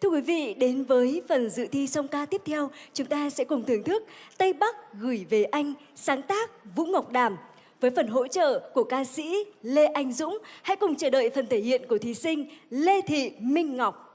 Thưa quý vị, đến với phần dự thi song ca tiếp theo, chúng ta sẽ cùng thưởng thức Tây Bắc gửi về anh, sáng tác Vũ Ngọc Đàm. Với phần hỗ trợ của ca sĩ Lê Anh Dũng, hãy cùng chờ đợi phần thể hiện của thí sinh Lê Thị Minh Ngọc.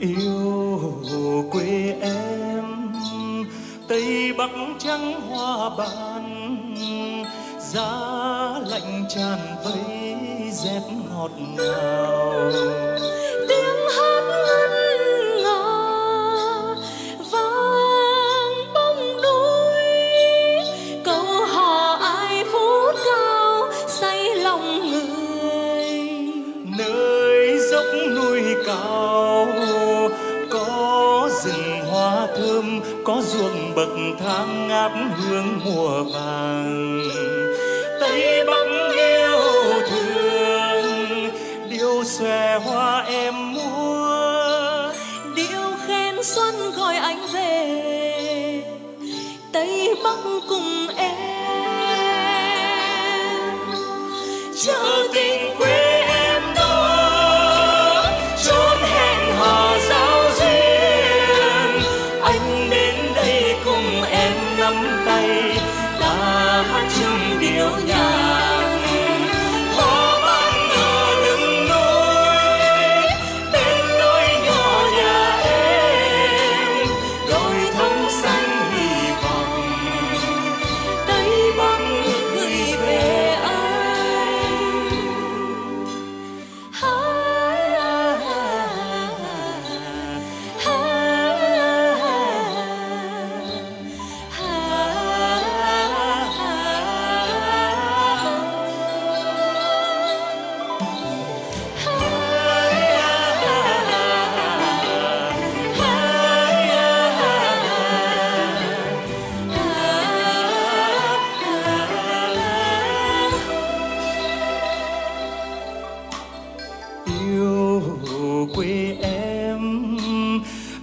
Yêu quê em, tây bắc trắng hoa ban, giá lạnh tràn vây rét ngọt ngào. Có ruộng bậc thang ngát hương mùa vàng. Tây bắc yêu thương điêu xòe hoa em mua điệu khen xuân gọi anh về, tây bắc cùng em 荣耀。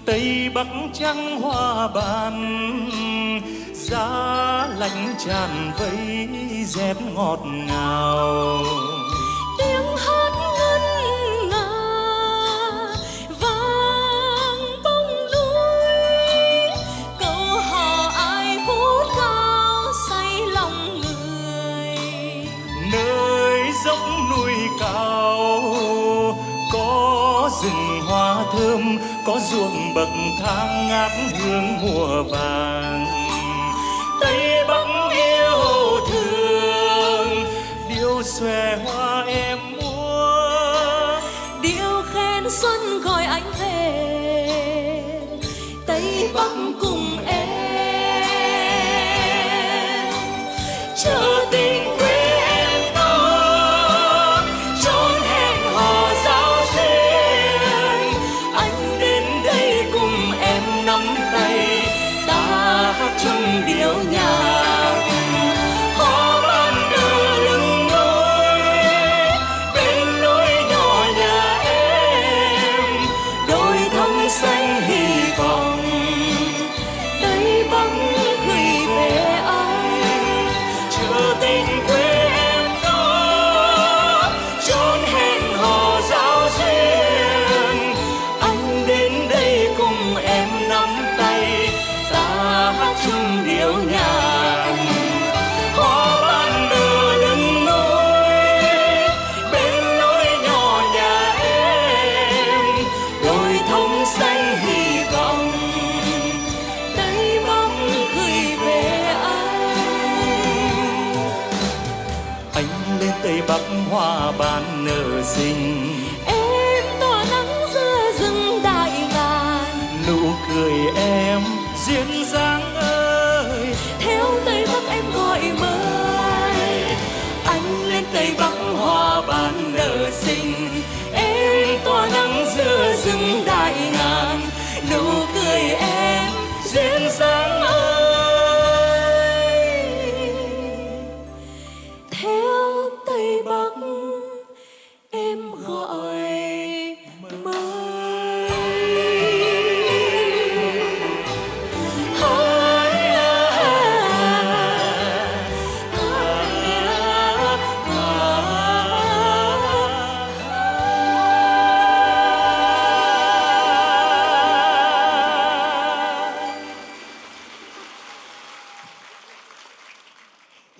Tây bắc trắng hoa ban giá lạnh tràn vây rét ngọt ngào. Tiếng hát ngân nga vang bóng núi câu hò ai phút cao say lòng người. Nơi dốc núi cao có rừng thơm, có ruộng bậc thang ngát hương mùa vàng. Tây bắc yêu thương điêu xòe hoa em múa điệu khen xuân gọi anh về, tây bắc cũng bắp hoa ban nở xinh